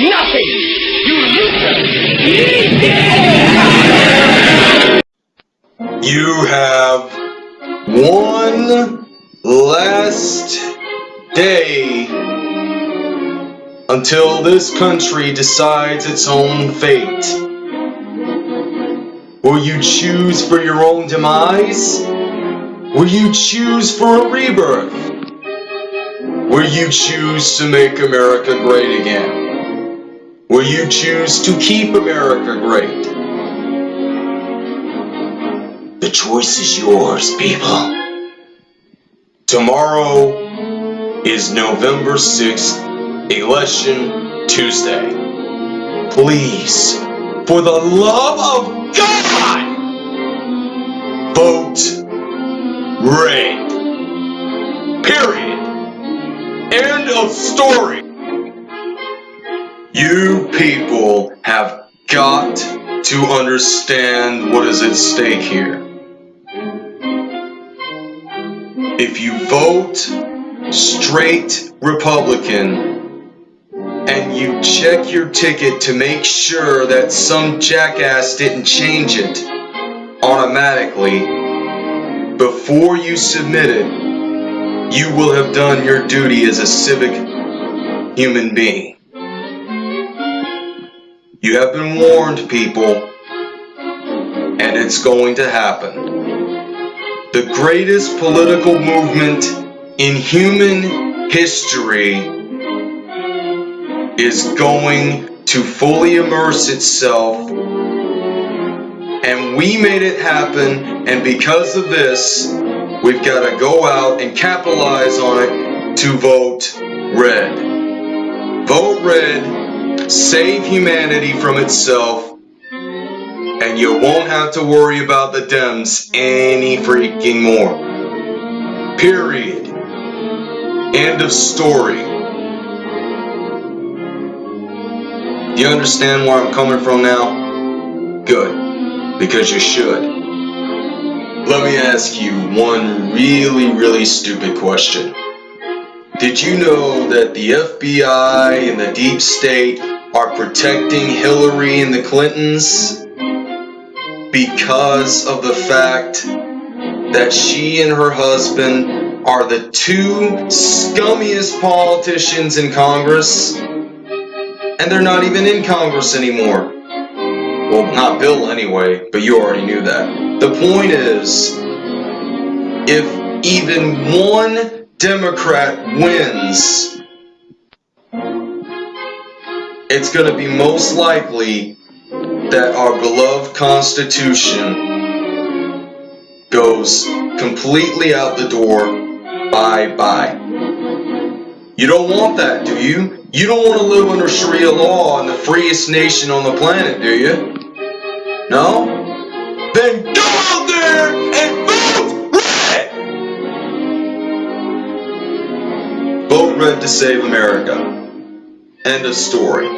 Nothing! You loser! You have one last day until this country decides its own fate. Will you choose for your own demise? Will you choose for a rebirth? Will you choose to make America great again? Will you choose to keep America great? The choice is yours, people. Tomorrow is November 6th, Election Tuesday. Please, for the love of God, vote red. Period. End of story. You people have got to understand what is at stake here. If you vote straight Republican and you check your ticket to make sure that some jackass didn't change it automatically before you submit it, you will have done your duty as a civic human being. You have been warned, people, and it's going to happen. The greatest political movement in human history is going to fully immerse itself and we made it happen and because of this we've got to go out and capitalize on it to vote red vote red save humanity from itself and you won't have to worry about the Dems any freaking more. Period. End of story. You understand where I'm coming from now? Good. Because you should. Let me ask you one really, really stupid question. Did you know that the FBI and the deep state are protecting Hillary and the Clintons? because of the fact that she and her husband are the two scummiest politicians in Congress, and they're not even in Congress anymore. Well, not Bill anyway, but you already knew that. The point is, if even one Democrat wins, it's going to be most likely that our beloved Constitution goes completely out the door. Bye bye. You don't want that, do you? You don't want to live under Sharia law in the freest nation on the planet, do you? No? Then go out there and vote red! Vote red to save America. End of story.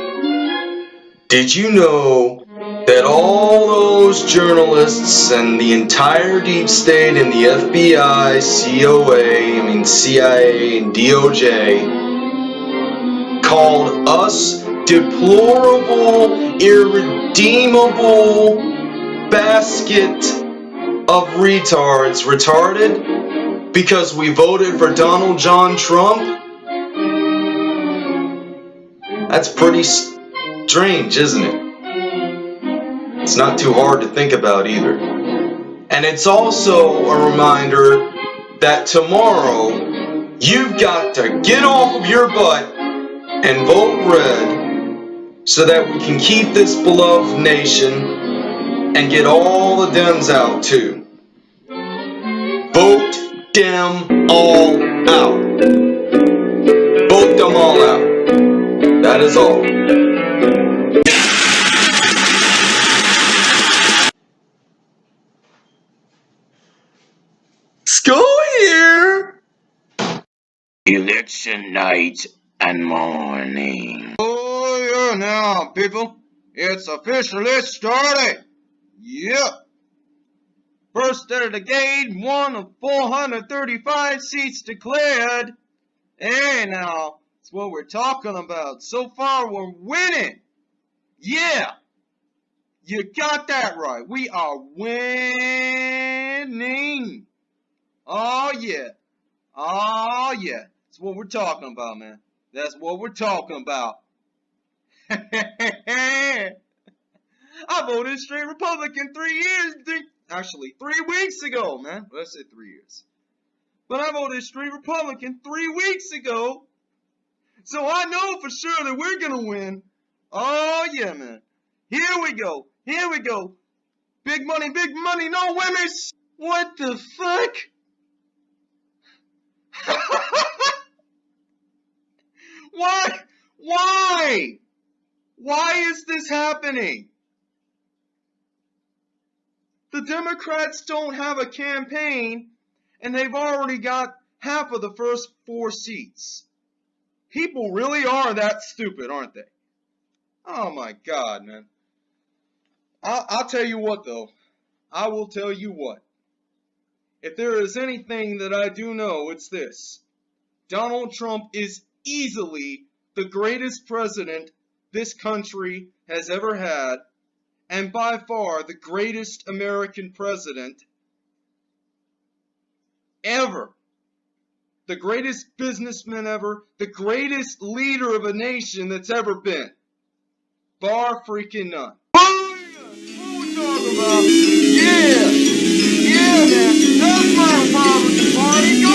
Did you know that all those journalists and the entire deep state and the FBI, COA, I mean CIA and DOJ called us deplorable, irredeemable basket of retards retarded because we voted for Donald John Trump? That's pretty strange, isn't it? It's not too hard to think about either. And it's also a reminder that tomorrow you've got to get off of your butt and vote red so that we can keep this beloved nation and get all the Dems out too. Vote them all out. Vote them all out. That is all. Go here! Election night and morning. Oh yeah now, people. It's officially started. Yep. First out of the game, one of 435 seats declared. Hey now, That's what we're talking about. So far, we're winning. Yeah. You got that right. We are winning. Oh, yeah. Oh, yeah. That's what we're talking about, man. That's what we're talking about. I voted straight Republican three years, three, actually three weeks ago, man. Let's say three years. But I voted straight Republican three weeks ago. So I know for sure that we're going to win. Oh, yeah, man. Here we go. Here we go. Big money, big money, no women. What the fuck? Why? Why? Why is this happening? The Democrats don't have a campaign and they've already got half of the first four seats. People really are that stupid, aren't they? Oh my God, man. I'll, I'll tell you what, though. I will tell you what. If there is anything that I do know, it's this. Donald Trump is easily the greatest president this country has ever had, and by far the greatest American president ever. The greatest businessman ever, the greatest leader of a nation that's ever been. Bar freaking none. Yeah, yeah, man, that's my Party. Go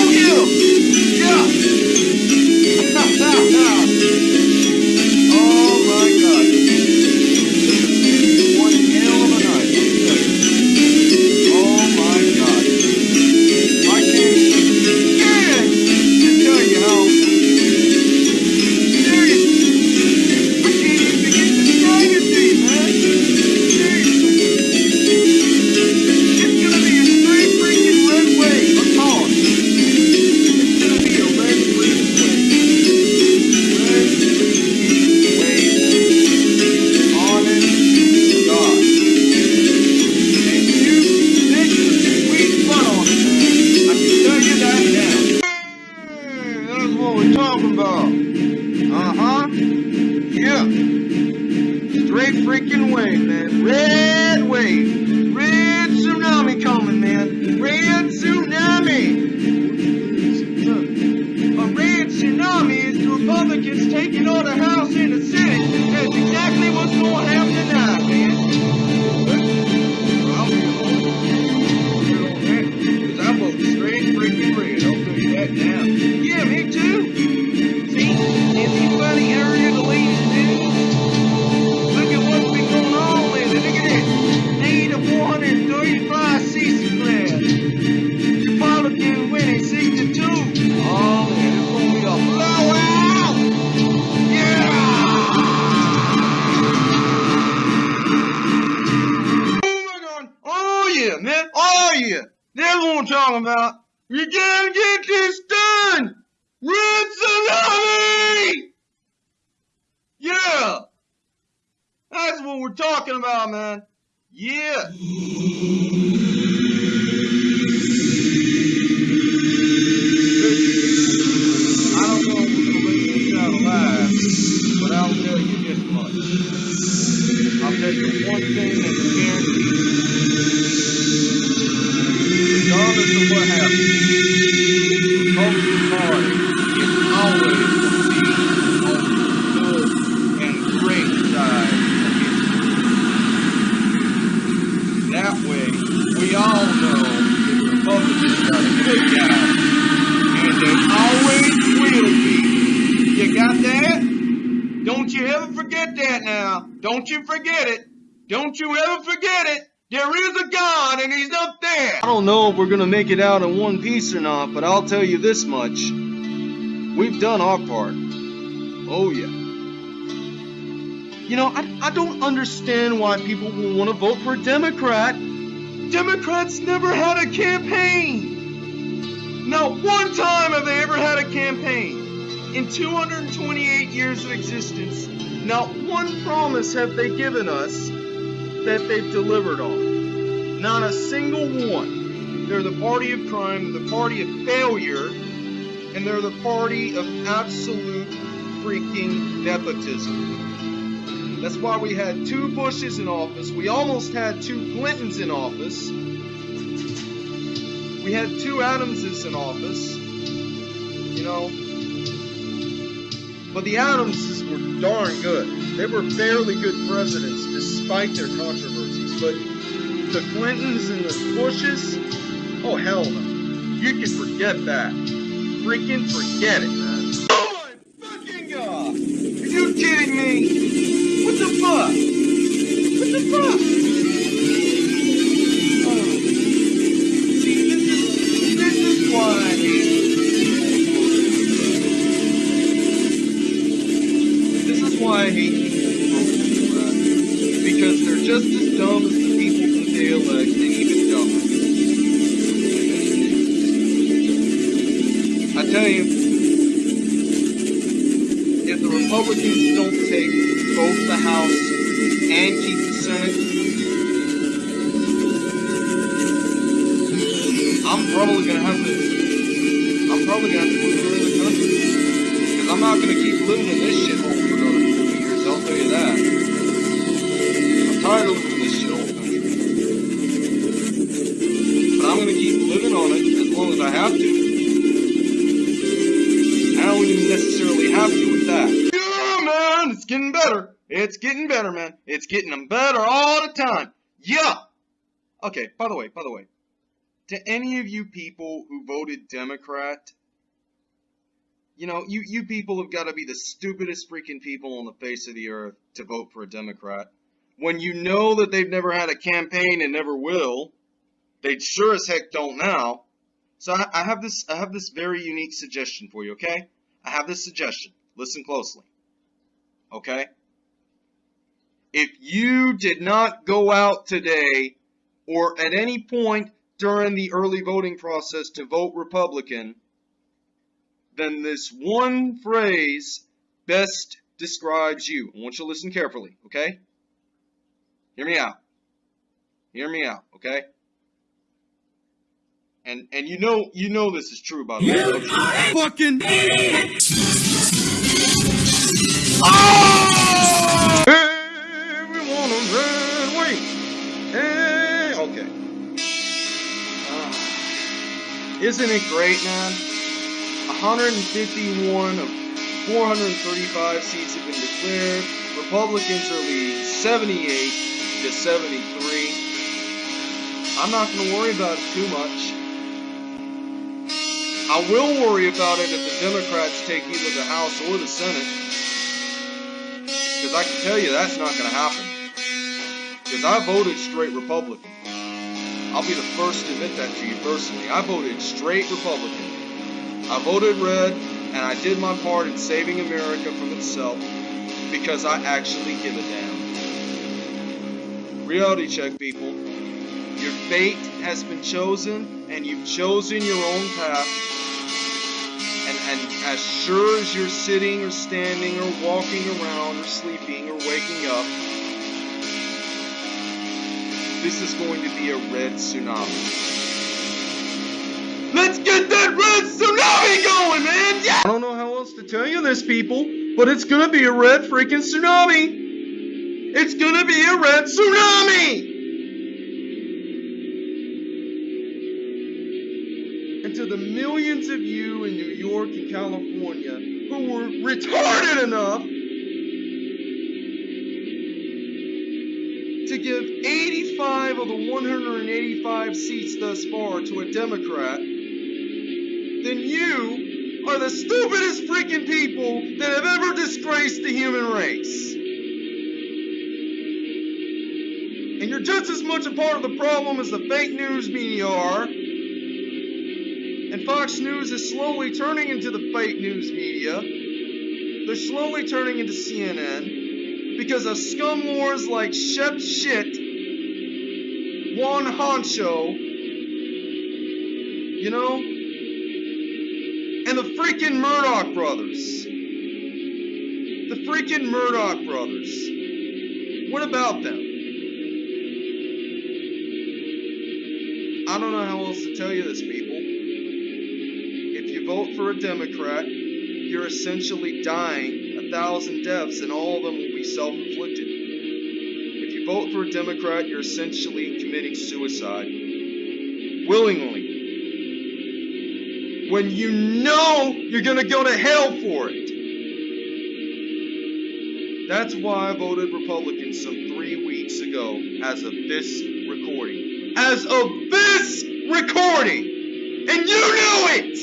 'em. Talking about. Uh-huh. Yeah. Straight freaking wave, man. Red wave. Red tsunami coming, man. Red tsunami. A red tsunami is the Republicans taking all the House and the Senate. That's exactly what's going to happen I'm talking about. You gotta get this done. Red Tsunami! Yeah! That's what we're talking about, man. Yeah. I'll tell you one thing that's guaranteed. What always on the good and great side. That way, we all know the Republicans are the good guys, and they always will be. You got that? Don't you ever forget that now. Don't you forget it. Don't you ever forget it. There is a God and he's up there. I don't know if we're going to make it out in one piece or not, but I'll tell you this much. We've done our part. Oh, yeah. You know, I, I don't understand why people will want to vote for a Democrat. Democrats never had a campaign. Not one time have they ever had a campaign. In 228 years of existence, not one promise have they given us that they've delivered on. Not a single one. They're the party of crime, they're the party of failure, and they're the party of absolute freaking nepotism. That's why we had two Bushes in office. We almost had two Clintons in office. We had two Adamses in office. You know. But the Adamses were darn good. They were fairly good presidents despite their controversies. But the Clintons and the Bushes, oh hell no. You can forget that. Freaking forget it, probably gonna have to move to another country because I'm not gonna keep living in this shithole for another 40 years. I'll tell you that. I'm tired of living in this shithole country, but I'm gonna keep living on it as long as I have to. I don't even necessarily have to with that. Yeah, man, it's getting better. It's getting better, man. It's getting better all the time. Yeah. Okay, by the way, by the way, to any of you people who voted Democrat, you know, you, you people have got to be the stupidest freaking people on the face of the earth to vote for a Democrat. When you know that they've never had a campaign and never will, they sure as heck don't now. So I, I have this I have this very unique suggestion for you, okay? I have this suggestion. Listen closely. Okay? If you did not go out today or at any point during the early voting process to vote Republican, then this one phrase best describes you. I want you to listen carefully, okay? Hear me out. Hear me out, okay? And and you know you know this is true by the way. don't you? Fucking Hey, we want a red wing. Hey, okay. Ah, isn't it great, man? 151 of 435 seats have been declared. Republicans are leading 78 to 73. I'm not going to worry about it too much. I will worry about it if the Democrats take either the House or the Senate. Because I can tell you that's not going to happen. Because I voted straight Republican. I'll be the first to admit that to you personally. I voted straight Republican. I voted red, and I did my part in saving America from itself because I actually give a damn. Reality check, people. Your fate has been chosen, and you've chosen your own path. And, and as sure as you're sitting or standing or walking around or sleeping or waking up, this is going to be a red tsunami. Let's get that red tsunami going, man! Yeah! I don't know how else to tell you this, people, but it's gonna be a red freaking tsunami! It's gonna be a red tsunami! and to the millions of you in New York and California who were retarded enough to give 85 of the 185 seats thus far to a Democrat, then you are the stupidest freaking people that have ever disgraced the human race. And you're just as much a part of the problem as the fake news media are. And Fox News is slowly turning into the fake news media. They're slowly turning into CNN because of scum wars like Shep Shit, Juan Honcho, you know, and the freaking Murdoch brothers. The freaking Murdoch brothers. What about them? I don't know how else to tell you this, people. If you vote for a Democrat, you're essentially dying a thousand deaths, and all of them will be self inflicted. If you vote for a Democrat, you're essentially committing suicide. Willingly. When you know you're going to go to hell for it. That's why I voted Republican some three weeks ago as of this recording. As of this recording! And you knew it!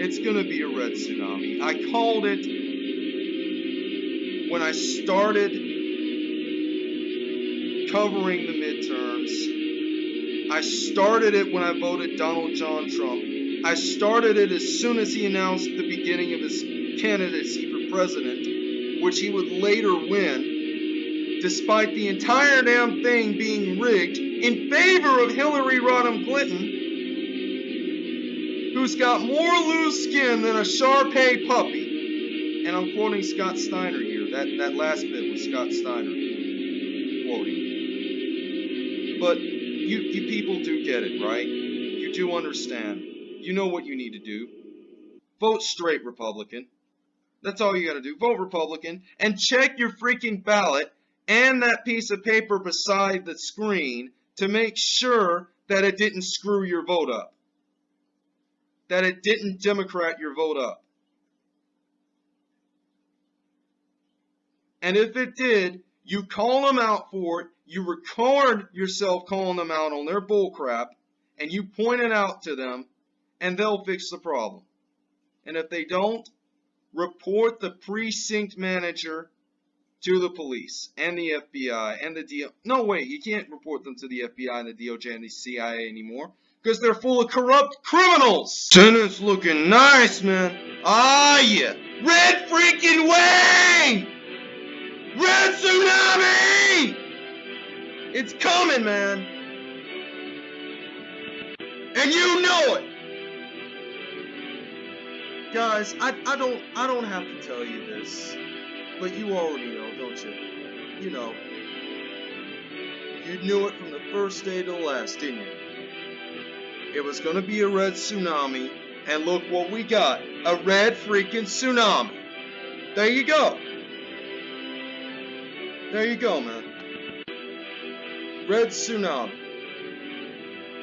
It's gonna be a red tsunami. I called it when I started covering the midterms. I started it when I voted Donald John Trump. I started it as soon as he announced the beginning of his candidacy for president, which he would later win, despite the entire damn thing being rigged in favor of Hillary Rodham Clinton, who's got more loose skin than a Shar Pei puppy. And I'm quoting Scott Steiner here. That, that last bit was Scott Steiner quoting. But you, you people do get it, right? You do understand. You know what you need to do. Vote straight Republican. That's all you gotta do. Vote Republican and check your freaking ballot and that piece of paper beside the screen to make sure that it didn't screw your vote up. That it didn't Democrat your vote up. And if it did, you call them out for it, you record yourself calling them out on their bullcrap, and you point it out to them, and they'll fix the problem. And if they don't, report the precinct manager to the police and the FBI and the DO. No, wait, you can't report them to the FBI and the DOJ and the CIA anymore because they're full of corrupt criminals. Tenant's looking nice, man. Ah, yeah. Red freaking wave! Red tsunami! It's coming, man. And you know it. Guys, I, I don't I don't have to tell you this, but you already know, don't you? You know. You knew it from the first day to the last, didn't you? It was gonna be a red tsunami, and look what we got. A red freaking tsunami. There you go. There you go, man. Red tsunami.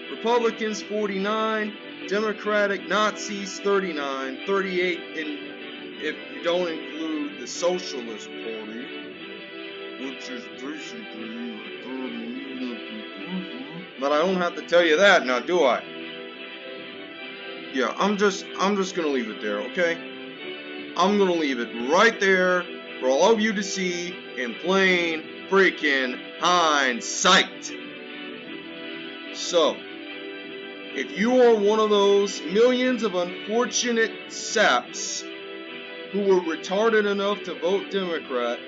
Republicans 49, Democratic Nazis 39, 38 in if you don't include the Socialist Party, which is basically but I don't have to tell you that now, do I? Yeah, I'm just I'm just gonna leave it there, okay? I'm gonna leave it right there for all of you to see in plain freaking hindsight. So, if you are one of those millions of unfortunate saps who were retarded enough to vote Democrat,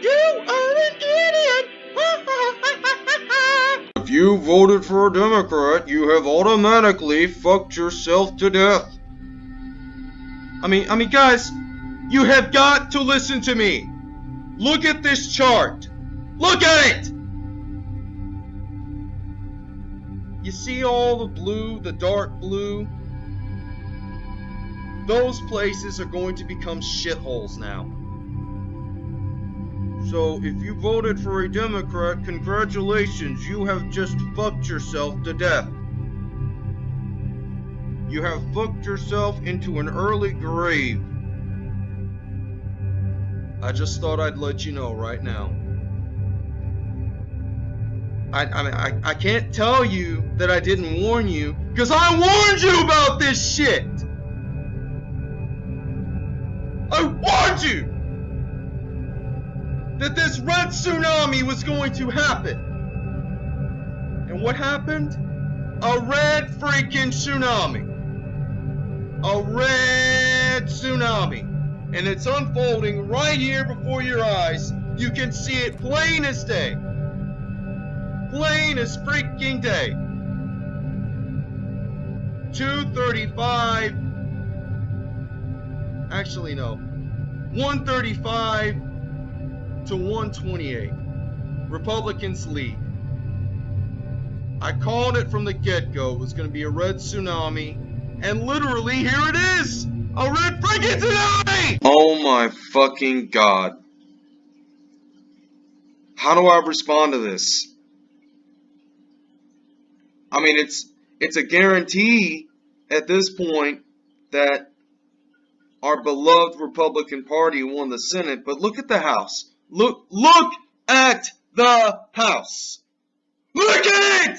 you are an idiot! if you voted for a Democrat, you have automatically fucked yourself to death. I mean, I mean, guys, you have got to listen to me. Look at this chart. Look at it! You see all the blue, the dark blue? Those places are going to become shitholes now. So if you voted for a Democrat, congratulations, you have just fucked yourself to death. You have fucked yourself into an early grave. I just thought I'd let you know right now. I, I mean, I, I can't tell you that I didn't warn you, because I warned you about this shit! I warned you! That this red tsunami was going to happen! And what happened? A red freaking tsunami! A red tsunami! And it's unfolding right here before your eyes. You can see it plain as day plain as freaking day. 235. Actually, no. 135 to 128. Republicans lead. I called it from the get go. It was going to be a red tsunami. And literally, here it is. A red freaking tsunami! Oh my fucking god. How do I respond to this? I mean, it's it's a guarantee at this point that our beloved Republican Party won the Senate, but look at the House. Look look at the House. Look at it!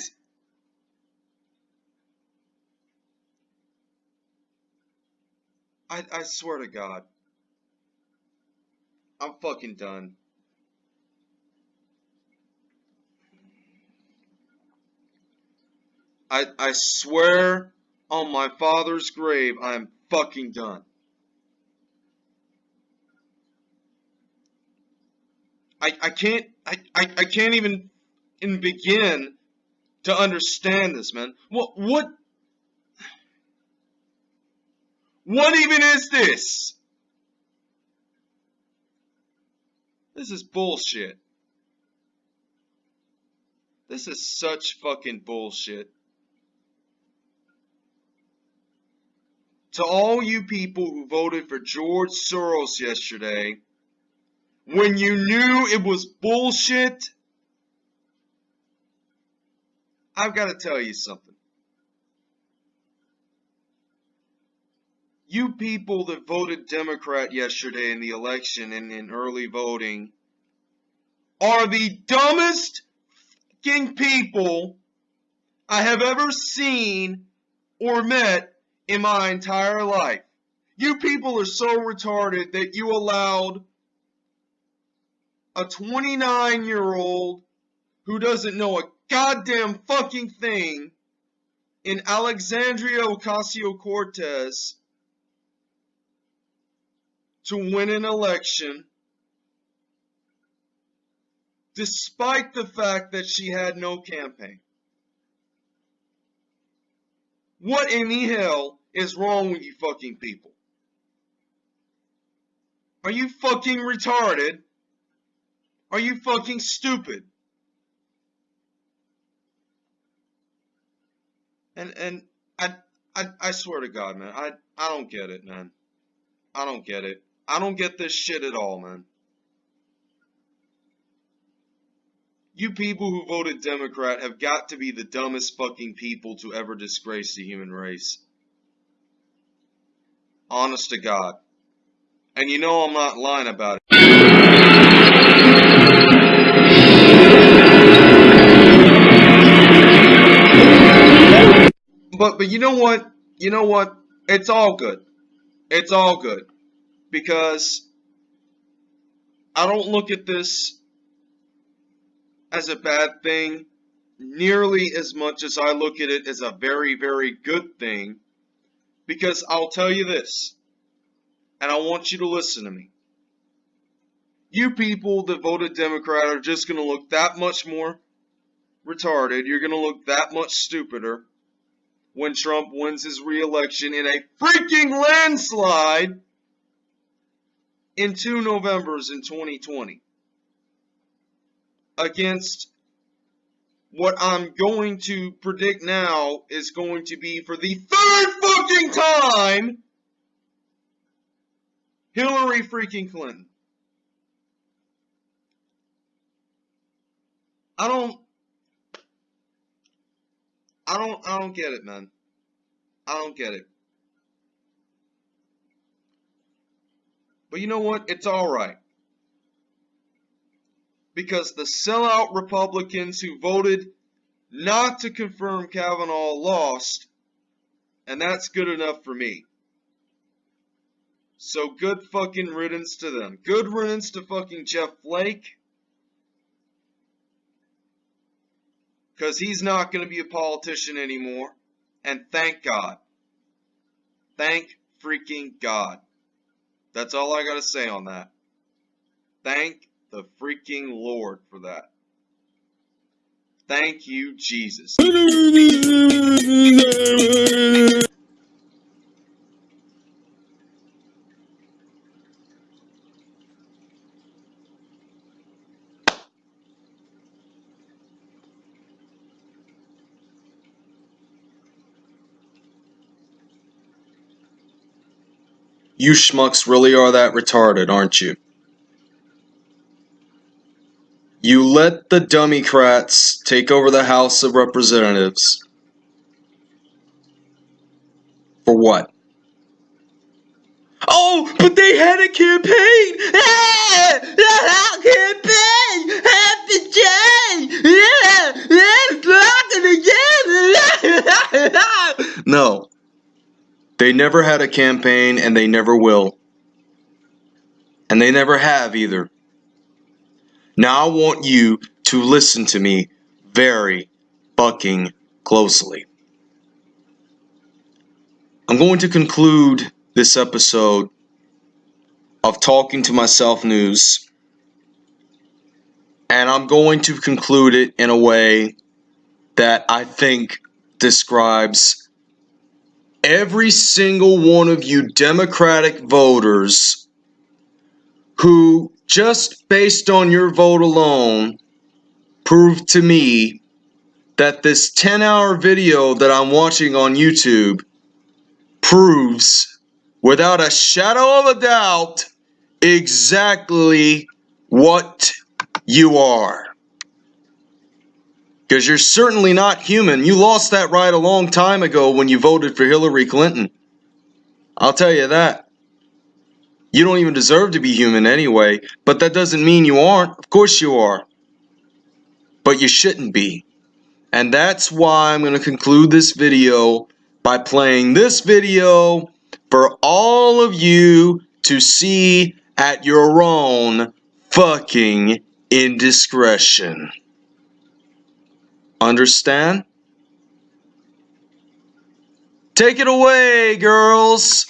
I, I swear to God. I'm fucking done. I, I swear on my father's grave, I'm fucking done. I, I can't I, I, I can't even, even begin to understand this, man. What what what even is this? This is bullshit. This is such fucking bullshit. To all you people who voted for George Soros yesterday, when you knew it was bullshit, I've got to tell you something. You people that voted Democrat yesterday in the election and in early voting are the dumbest fucking people I have ever seen or met in my entire life. You people are so retarded that you allowed a 29 year old who doesn't know a goddamn fucking thing in Alexandria Ocasio Cortez to win an election despite the fact that she had no campaign. What in the hell is wrong with you fucking people? Are you fucking retarded? Are you fucking stupid? And and I I I swear to God, man, I I don't get it, man. I don't get it. I don't get this shit at all, man. You people who voted Democrat have got to be the dumbest fucking people to ever disgrace the human race. Honest to God. And you know I'm not lying about it. But but you know what? You know what? It's all good. It's all good. Because I don't look at this as a bad thing nearly as much as I look at it as a very, very good thing. Because I'll tell you this, and I want you to listen to me. You people that voted Democrat are just going to look that much more retarded. You're going to look that much stupider when Trump wins his reelection in a freaking landslide in two Novembers in 2020 against what I'm going to predict now is going to be for the third fucking time Hillary freaking Clinton. I don't I don't I don't get it, man. I don't get it. But you know what? It's all right. Because the sellout Republicans who voted not to confirm Kavanaugh lost, and that's good enough for me. So good fucking riddance to them. Good riddance to fucking Jeff Flake. Because he's not going to be a politician anymore. And thank God. Thank freaking God. That's all I got to say on that. Thank the freaking Lord for that. Thank you, Jesus. You schmucks really are that retarded, aren't you? You let the Dummycrats take over the House of Representatives. For what? Oh, but they had a campaign! Ah, the campaign! Happy change! Yeah, it's rocking again! no. They never had a campaign and they never will. And they never have either. Now I want you to listen to me very fucking closely. I'm going to conclude this episode of Talking to Myself News, and I'm going to conclude it in a way that I think describes every single one of you Democratic voters who, just based on your vote alone, proved to me that this 10 hour video that I'm watching on YouTube proves without a shadow of a doubt exactly what you are. Because you're certainly not human. You lost that right a long time ago when you voted for Hillary Clinton. I'll tell you that. You don't even deserve to be human anyway, but that doesn't mean you aren't. Of course you are. But you shouldn't be. And that's why I'm going to conclude this video by playing this video for all of you to see at your own fucking indiscretion. Understand? Take it away, girls!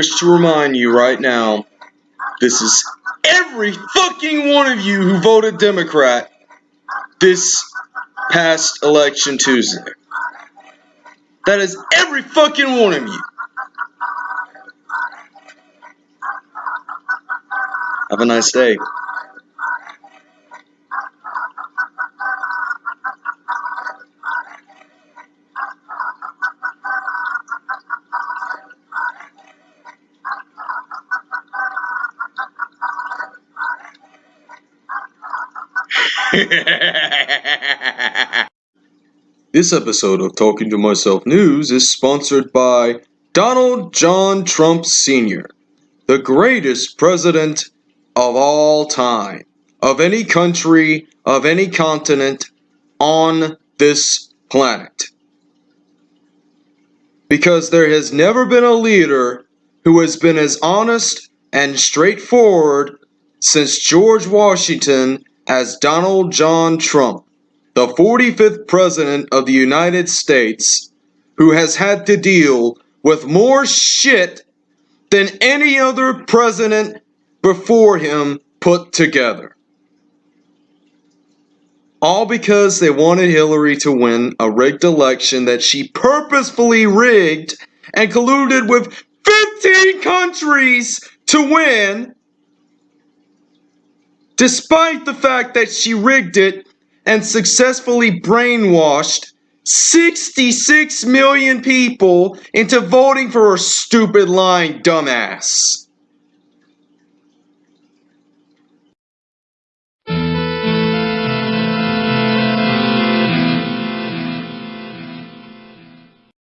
Wish to remind you right now, this is every fucking one of you who voted Democrat this past election Tuesday. That is every fucking one of you. Have a nice day. this episode of Talking to Myself News is sponsored by Donald John Trump Sr., the greatest president of all time, of any country, of any continent on this planet. Because there has never been a leader who has been as honest and straightforward since George Washington as Donald John Trump, the 45th President of the United States, who has had to deal with more shit than any other president before him put together. All because they wanted Hillary to win a rigged election that she purposefully rigged and colluded with 15 countries to win despite the fact that she rigged it and successfully brainwashed 66 million people into voting for her stupid lying dumbass.